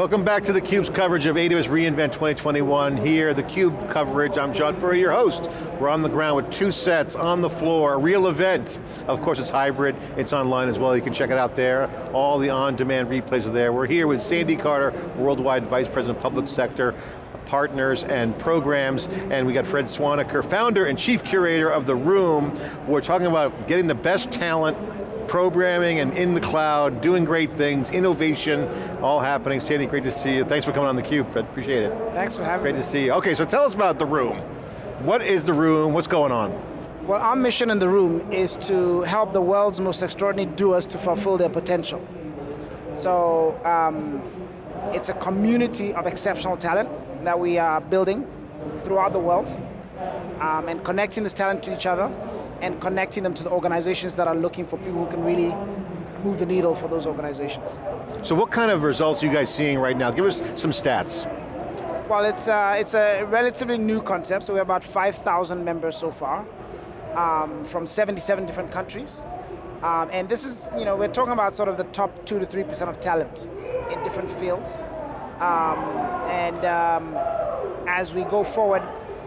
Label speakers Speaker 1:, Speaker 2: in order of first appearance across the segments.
Speaker 1: Welcome back to theCUBE's coverage of AWS reInvent 2021. Here, theCUBE coverage, I'm John Furrier, your host. We're on the ground with two sets, on the floor, a real event. Of course it's hybrid, it's online as well, you can check it out there. All the on-demand replays are there. We're here with Sandy Carter, Worldwide Vice President of Public Sector, partners and programs, and we got Fred Swaniker, founder and chief curator of The Room. We're talking about getting the best talent programming and in the cloud, doing great things, innovation, all happening. Sandy, great to see you. Thanks for coming on theCUBE, appreciate it.
Speaker 2: Thanks for having
Speaker 1: great
Speaker 2: me.
Speaker 1: Great to see you. Okay, so tell us about The Room. What is The Room, what's going on?
Speaker 2: Well, our mission in The Room is to help the world's most extraordinary doers to fulfill their potential. So, um, it's a community of exceptional talent that we are building throughout the world um, and connecting this talent to each other and connecting them to the organizations that are looking for people who can really move the needle for those organizations.
Speaker 1: So what kind of results are you guys seeing right now? Give us some stats.
Speaker 2: Well, it's, uh, it's a relatively new concept, so we have about 5,000 members so far um, from 77 different countries. Um, and this is, you know, we're talking about sort of the top two to 3% of talent in different fields. Um, and um, as we go forward,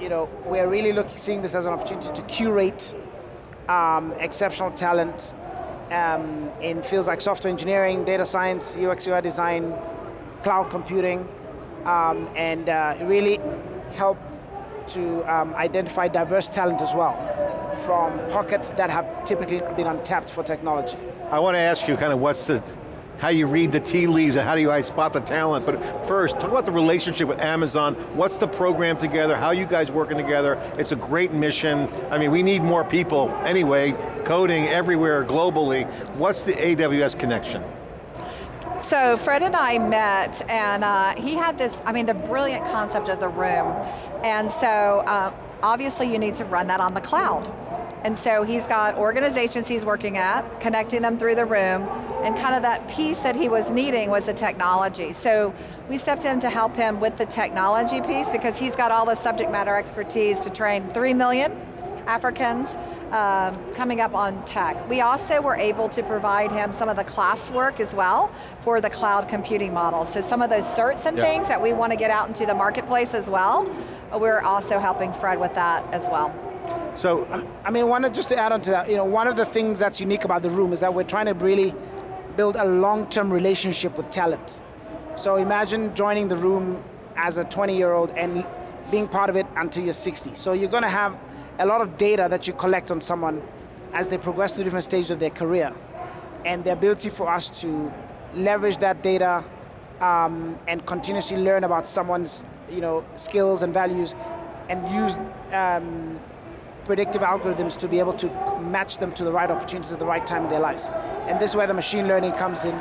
Speaker 2: you know, we're really looking, seeing this as an opportunity to curate um, exceptional talent um, in fields like software engineering, data science, UX UI design, cloud computing, um, and uh, really help to um, identify diverse talent as well from pockets that have typically been untapped for technology.
Speaker 1: I want to ask you kind of what's the how you read the tea leaves and how do you spot the talent. But first, talk about the relationship with Amazon. What's the program together? How you guys working together? It's a great mission. I mean, we need more people anyway, coding everywhere globally. What's the AWS connection?
Speaker 3: So Fred and I met and uh, he had this, I mean the brilliant concept of the room. And so uh, obviously you need to run that on the cloud. And so he's got organizations he's working at, connecting them through the room, and kind of that piece that he was needing was the technology. So we stepped in to help him with the technology piece because he's got all the subject matter expertise to train three million Africans um, coming up on tech. We also were able to provide him some of the classwork as well for the cloud computing models. So some of those certs and things that we want to get out into the marketplace as well, we're also helping Fred with that as well.
Speaker 2: So, I mean, one just to add on to that, you know, one of the things that's unique about the room is that we're trying to really build a long-term relationship with talent. So imagine joining the room as a 20-year-old and being part of it until you're 60. So you're going to have a lot of data that you collect on someone as they progress through different stages of their career. And the ability for us to leverage that data um, and continuously learn about someone's you know, skills and values and use um, predictive algorithms to be able to match them to the right opportunities at the right time in their lives. And this is where the machine learning comes in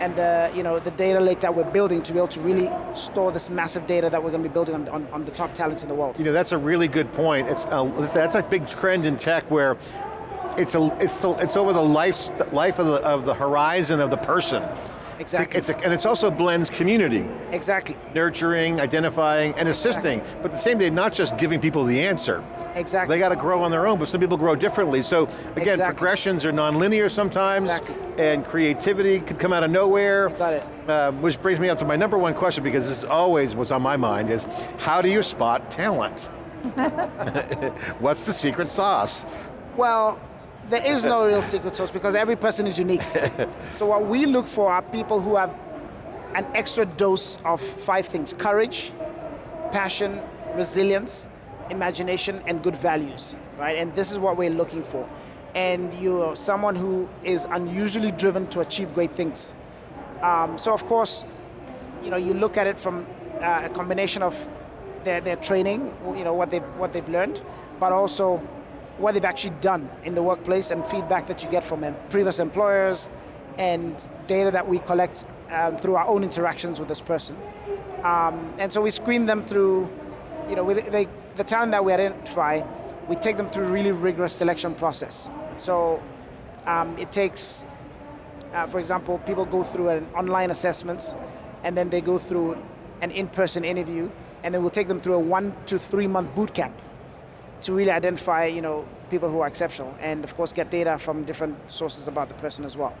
Speaker 2: and the, you know, the data lake that we're building to be able to really store this massive data that we're going to be building on, on, on the top talents in the world.
Speaker 1: You know, that's a really good point. It's a, that's a big trend in tech where it's, a, it's, the, it's over the life, life of, the, of the horizon of the person.
Speaker 2: Exactly.
Speaker 1: It's a, and it's also blends community.
Speaker 2: Exactly.
Speaker 1: Nurturing, identifying, and assisting. Exactly. But at the same day, not just giving people the answer.
Speaker 2: Exactly.
Speaker 1: They got to grow on their own, but some people grow differently. So again,
Speaker 2: exactly.
Speaker 1: progressions are nonlinear sometimes,
Speaker 2: exactly.
Speaker 1: and creativity could come out of nowhere.
Speaker 2: Got it.
Speaker 1: Uh, which brings me up to my number one question, because this is always what's on my mind, is how do you spot talent? What's the secret sauce?
Speaker 2: Well, there is no real secret sauce because every person is unique. so what we look for are people who have an extra dose of five things, courage, passion, resilience, imagination, and good values, right? And this is what we're looking for. And you're someone who is unusually driven to achieve great things. Um, so of course, you know, you look at it from uh, a combination of their, their training, you know, what they've, what they've learned, but also what they've actually done in the workplace and feedback that you get from previous employers and data that we collect um, through our own interactions with this person. Um, and so we screen them through, you know, they, the talent that we identify, we take them through a really rigorous selection process. So um, it takes, uh, for example, people go through an online assessments and then they go through an in-person interview and then we'll take them through a one to three month boot camp to really identify you know, people who are exceptional and of course get data from different sources about the person as well.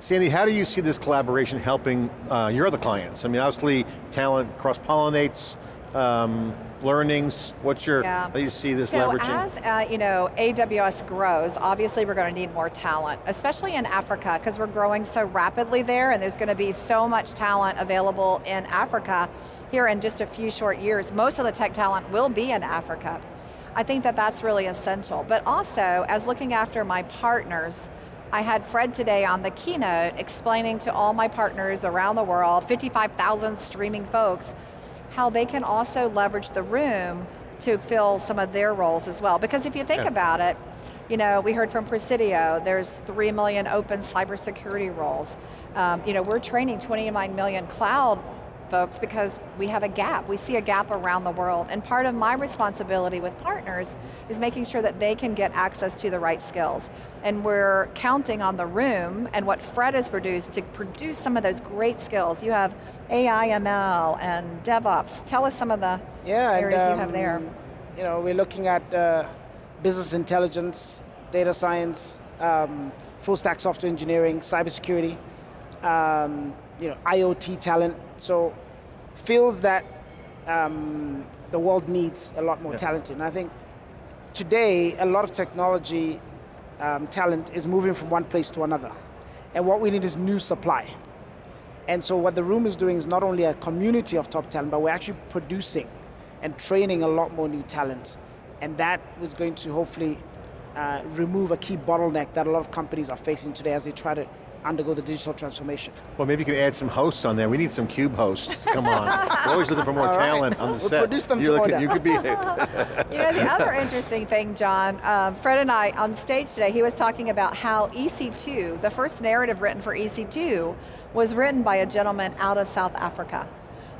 Speaker 1: Sandy, how do you see this collaboration helping uh, your other clients? I mean, obviously, talent cross-pollinates, um, learnings, what's your,
Speaker 3: Yeah.
Speaker 1: how do you see this
Speaker 3: so
Speaker 1: leveraging?
Speaker 3: as uh, you know, AWS grows, obviously we're going to need more talent, especially in Africa, because we're growing so rapidly there, and there's going to be so much talent available in Africa here in just a few short years. Most of the tech talent will be in Africa. I think that that's really essential. But also, as looking after my partners, I had Fred today on the keynote explaining to all my partners around the world, 55,000 streaming folks, how they can also leverage the room to fill some of their roles as well. Because if you think
Speaker 1: Yeah.
Speaker 3: about it, you know, we heard from Presidio, there's 3 million open cybersecurity roles. Um, you know, we're training 29 million cloud folks because we have a gap. We see a gap around the world. And part of my responsibility with partners is making sure that they can get access to the right skills. And we're counting on the room and what Fred has produced to produce some of those great skills. You have AI, ML, and DevOps. Tell us some of the
Speaker 2: Yeah,
Speaker 3: areas
Speaker 2: and,
Speaker 3: you have there.
Speaker 2: um, You know, we're looking at uh, business intelligence, data science, um, full stack software engineering, cybersecurity, um, you know, IoT talent. So feels that um, the world needs a lot more
Speaker 1: Yeah.
Speaker 2: talent in. I think today a lot of technology um, talent is moving from one place to another, and what we need is new supply. And so what the room is doing is not only a community of top talent, but we're actually producing and training a lot more new talent. And that is going to hopefully uh, remove a key bottleneck that a lot of companies are facing today as they try to undergo the digital transformation.
Speaker 1: well, maybe you could add some hosts on there. We need some CUBE hosts, come on. We're always looking for more
Speaker 2: All right.
Speaker 1: talent on the
Speaker 2: We'll
Speaker 1: set.
Speaker 2: produce them
Speaker 1: You're looking- You could be,
Speaker 3: You know, the other interesting thing, John, um, Fred and I on stage today, he was talking about how EC2, the first narrative written for EC2, was written by a gentleman out of South Africa.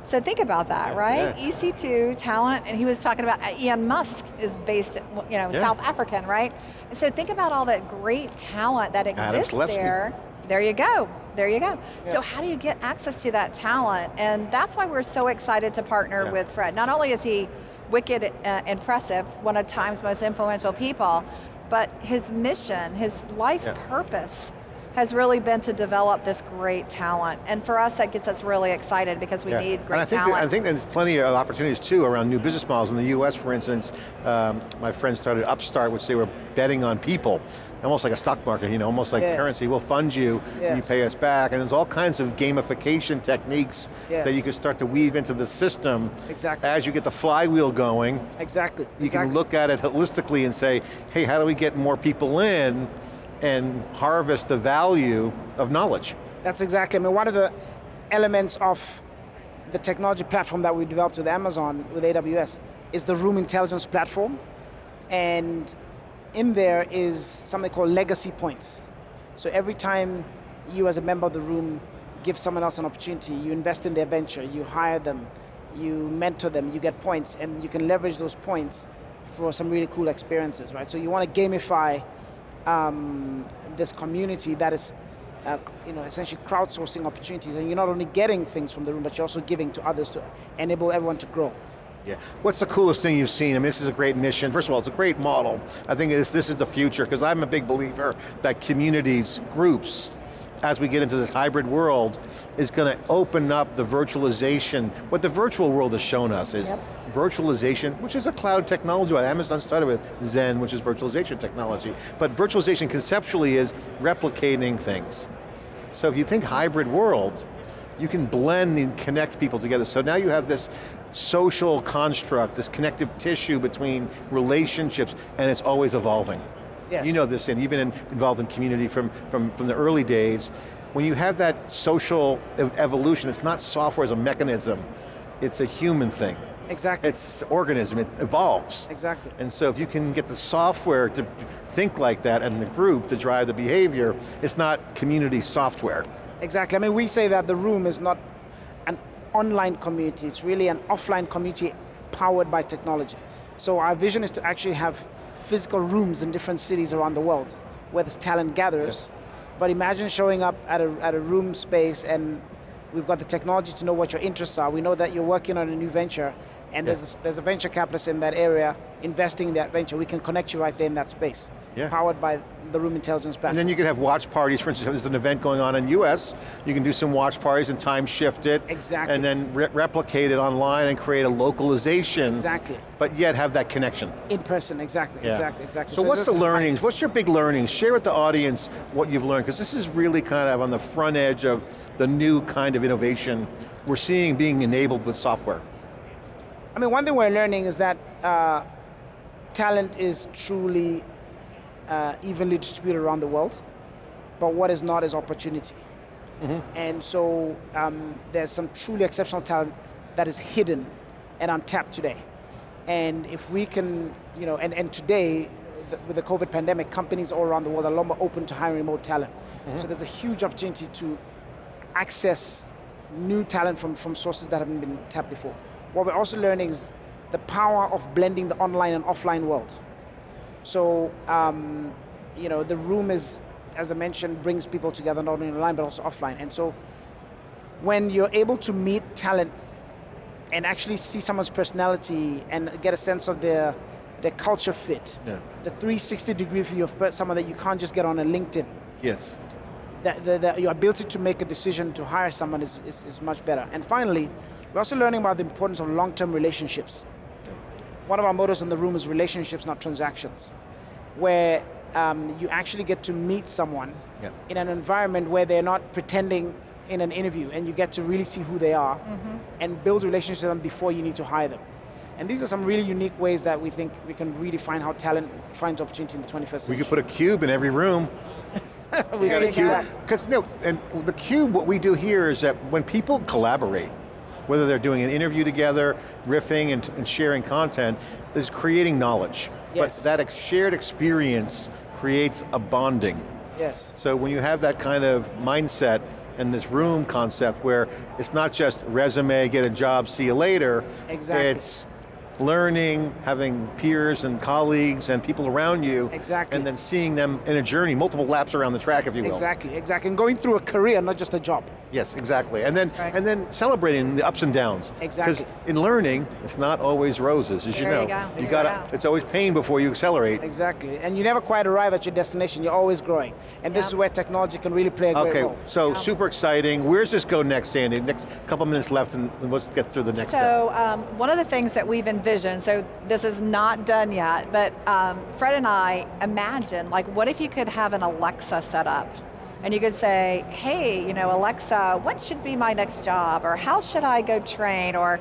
Speaker 3: So think about that, right?
Speaker 1: yeah.
Speaker 3: EC2 talent, and he was talking about uh, Elon Musk is based, you know,
Speaker 1: Yeah.
Speaker 3: South African, right? So think about all that great talent that exists there. There you go. There you go.
Speaker 2: Yeah.
Speaker 3: So how do you get access to that talent? And that's why we're so excited to partner
Speaker 1: Yeah.
Speaker 3: with Fred. Not only is he wicked uh, impressive, one of time's most influential people, but his mission, his life
Speaker 1: Yeah.
Speaker 3: purpose has really been to develop this great talent. And for us, that gets us really excited because we
Speaker 1: Yeah.
Speaker 3: need
Speaker 1: And
Speaker 3: great
Speaker 1: I think,
Speaker 3: talent.
Speaker 1: I think there's plenty of opportunities too around new business models. In the US, for instance, um, my friend started Upstart, which they were betting on people, almost like a stock market, you know, almost like
Speaker 2: Yes.
Speaker 1: currency. We'll fund you, and you pay us back. And there's all kinds of gamification techniques that you can start to weave into the system
Speaker 2: Exactly.
Speaker 1: as you get the flywheel going.
Speaker 2: Exactly.
Speaker 1: You
Speaker 2: exactly.
Speaker 1: can look at it holistically and say, hey, how do we get more people in and harvest the value of knowledge?
Speaker 2: That's exactly, I mean, one of the elements of the technology platform that we developed with Amazon, with AWS, is the Room Intelligence Platform. And in there is something called legacy points. So every time you as a member of the room give someone else an opportunity, you invest in their venture, you hire them, you mentor them, you get points, and you can leverage those points for some really cool experiences, right? So you want to gamify um, this community that is, uh, you know, essentially crowdsourcing opportunities, and you're not only getting things from the room, but you're also giving to others to enable everyone to grow.
Speaker 1: Yeah. What's the coolest thing you've seen? I mean, this is a great mission. First of all, it's a great model. I think this, this is the future, because I'm a big believer that communities, groups, as we get into this hybrid world, is going to open up the virtualization. What the virtual world has shown us is
Speaker 3: Yep.
Speaker 1: Virtualization, which is a cloud technology. Amazon started with Xen, which is virtualization technology. But virtualization conceptually is replicating things. So if you think hybrid world, you can blend and connect people together. So now you have this social construct, this connective tissue between relationships, and it's always evolving.
Speaker 2: Yes.
Speaker 1: You know this, and you've been involved in community from, from, from the early days. When you have that social ev- evolution, it's not software as a mechanism, it's a human thing.
Speaker 2: Exactly.
Speaker 1: It's organism, it evolves.
Speaker 2: exactly.
Speaker 1: And so if you can get the software to think like that and the group to drive the behavior, it's not community software.
Speaker 2: Exactly. I mean, we say that the room is not an online community, it's really an offline community powered by technology. So our vision is to actually have physical rooms in different cities around the world where this talent gathers. But imagine showing up at a, at a room space and we've got the technology to know what your interests are. We know that you're working on a new venture and
Speaker 1: Yeah.
Speaker 2: there's, a, there's a venture capitalist in that area investing in that venture. We can connect you right there in that space.
Speaker 1: Yeah.
Speaker 2: powered by the Room Intelligence platform.
Speaker 1: And then you can have watch parties, for instance, there's an event going on in US, you can do some watch parties and time shift it.
Speaker 2: Exactly.
Speaker 1: And then re replicate it online and create a localization.
Speaker 2: Exactly.
Speaker 1: But yet have that connection.
Speaker 2: In person, exactly,
Speaker 1: Yeah.
Speaker 2: exactly, exactly.
Speaker 1: So, what's the learnings? What's your big learnings? Share with the audience what you've learned, because this is really kind of on the front edge of the new kind of innovation we're seeing being enabled with software.
Speaker 2: I mean, one thing we're learning is that uh, talent is truly uh, evenly distributed around the world, but what is not is opportunity. And so um, there's some truly exceptional talent that is hidden and untapped today. And if we can, you know, and, and today, the, with the COVID pandemic, companies all around the world are a lot more open to hiring remote talent. So there's a huge opportunity to access new talent from, from sources that haven't been tapped before. What we're also learning is the power of blending the online and offline world. So, um, you know, the room is, as I mentioned, brings people together not only online but also offline. And so, when you're able to meet talent and actually see someone's personality and get a sense of their their culture fit,
Speaker 1: Yeah.
Speaker 2: the 360 degree view of someone that you can't just get on a LinkedIn,
Speaker 1: Yes.
Speaker 2: that the, the, your ability to make a decision to hire someone is, is, is much better. And finally, we're also learning about the importance of long-term relationships. One of our mottos in the room is relationships, not transactions, where um, you actually get to meet someone
Speaker 1: Yeah.
Speaker 2: in an environment where they're not pretending in an interview and you get to really see who they are and build relationships with them before you need to hire them. And these are some really unique ways that we think we can redefine how talent finds opportunity in the 21st century.
Speaker 1: We
Speaker 2: century.
Speaker 1: could put a cube in every room.
Speaker 2: We
Speaker 3: There
Speaker 2: can
Speaker 3: you
Speaker 2: do
Speaker 3: go.
Speaker 2: that.
Speaker 1: Because no, and the cube, what we do here is that when people collaborate, whether they're doing an interview together, riffing and, and sharing content, is creating knowledge.
Speaker 2: Yes.
Speaker 1: But that ex- shared experience creates a bonding.
Speaker 2: Yes.
Speaker 1: So when you have that kind of mindset and this room concept where it's not just resume, get a job, see you later.
Speaker 2: Exactly.
Speaker 1: It's learning, having peers and colleagues and people around you.
Speaker 2: Exactly.
Speaker 1: And then seeing them in a journey, multiple laps around the track, if you will.
Speaker 2: Exactly, exactly. And going through a career, not just a job.
Speaker 1: Yes, exactly. And then
Speaker 3: right.
Speaker 1: and then celebrating the ups and downs.
Speaker 2: Exactly.
Speaker 1: Because in learning, it's not always roses, as you
Speaker 3: There
Speaker 1: know.
Speaker 3: you go.
Speaker 1: You
Speaker 3: There
Speaker 1: gotta,
Speaker 3: you
Speaker 1: it's always pain before you accelerate.
Speaker 2: Exactly. And you never quite arrive at your destination, you're always growing. And this is where technology can really play a great
Speaker 1: Okay,
Speaker 2: role.
Speaker 1: so super exciting. Where's this go next, Sandy? Next couple minutes left and let's get through the next step.
Speaker 3: So um, one of the things that we've envisioned, so this is not done yet, but um, Fred and I imagine, like what if you could have an Alexa set up? And you could say, hey, you know, Alexa, what should be my next job? Or how should I go train? Or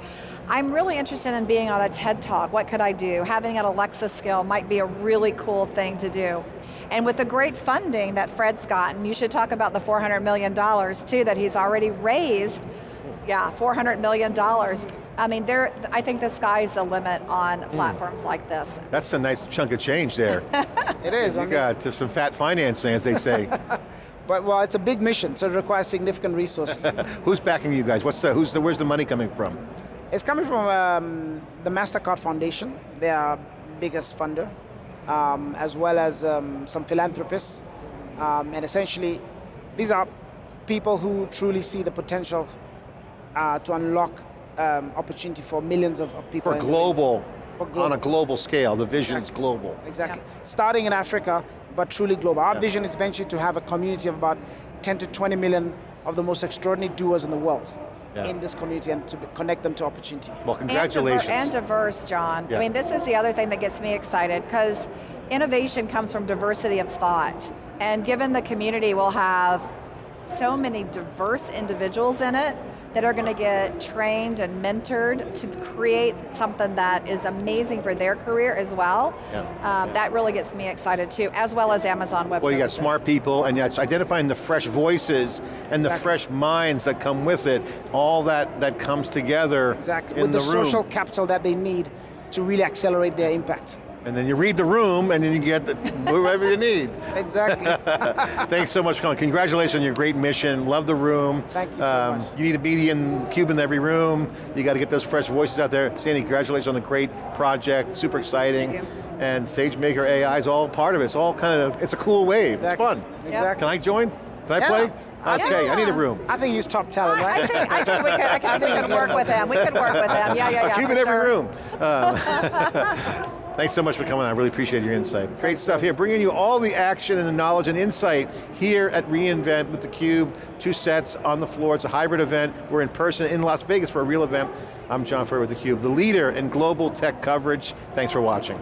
Speaker 3: I'm really interested in being on a TED Talk, what could I do? Having an Alexa skill might be a really cool thing to do. And with the great funding that Fred's gotten, you should talk about the $400 million too that he's already raised yeah, $400 million. I mean, there. I think the sky's the limit on
Speaker 1: Hmm.
Speaker 3: platforms like this.
Speaker 1: That's a nice chunk of change there.
Speaker 2: It is. I mean,
Speaker 1: got some fat financing, as they say.
Speaker 2: But well, it's a big mission, so it requires significant resources.
Speaker 1: Who's backing you guys? What's the, who's the, where's the money coming from?
Speaker 2: it's coming from um, the MasterCard Foundation, they are biggest funder, um, as well as um, some philanthropists. Um, and essentially, these are people who truly see the potential uh, to unlock um, opportunity for millions of, of people.
Speaker 1: For global,
Speaker 2: For global.
Speaker 1: on a global scale, the vision's
Speaker 2: Exactly.
Speaker 1: global.
Speaker 2: Exactly. Starting in Africa, but truly global. Our
Speaker 1: Yeah.
Speaker 2: vision is eventually to have a community of about 10 to 20 million of the most extraordinary doers in the world
Speaker 1: Yeah.
Speaker 2: in this community and to connect them to opportunity.
Speaker 1: Well,
Speaker 3: And diver-
Speaker 1: congratulations.
Speaker 3: And, diverse, John.
Speaker 1: Yeah.
Speaker 3: I mean, this is the other thing that gets me excited because innovation comes from diversity of thought. And given the community will have so many diverse individuals in it that are going to get trained and mentored to create something that is amazing for their career as well.
Speaker 1: Yeah.
Speaker 3: Um, that really gets me excited too, as well as Amazon Web
Speaker 1: Well, you got smart people, and it's identifying the fresh voices and the fresh minds that come with it. All that that comes together
Speaker 2: Exactly.
Speaker 1: in
Speaker 2: With the,
Speaker 1: the, room.
Speaker 2: social capital that they need to really accelerate their impact.
Speaker 1: And then you read the room, and then you get the, wherever you need.
Speaker 2: Exactly.
Speaker 1: Thanks so much, Colin. Congratulations on your great mission. Love the room. Um,
Speaker 2: Thank you so much.
Speaker 1: You need a median cube in every room. You got to get those fresh voices out there. Sandy, congratulations on the great project. Super exciting.
Speaker 3: Thank you.
Speaker 1: And SageMaker AI is all part of it. It's all kind of, it's a cool wave.
Speaker 2: Exactly.
Speaker 1: It's fun.
Speaker 2: Exactly.
Speaker 1: Can I join? Can I
Speaker 2: Yeah.
Speaker 1: play? Okay, I need a room.
Speaker 2: I think he's top talent,
Speaker 3: I, I
Speaker 2: right?
Speaker 3: think, I think we could, I think we could work with him. We could work with him. Yeah, yeah, yeah.
Speaker 1: a cube in every
Speaker 3: sure.
Speaker 1: room. Um, Thanks so much for coming on, I really appreciate your insight. Great stuff here, bringing you all the action and the knowledge and insight here at reInvent with theCUBE, two sets on the floor, it's a hybrid event, we're in person in Las Vegas for a real event. I'm John Furrier with theCUBE, the leader in global tech coverage. Thanks for watching.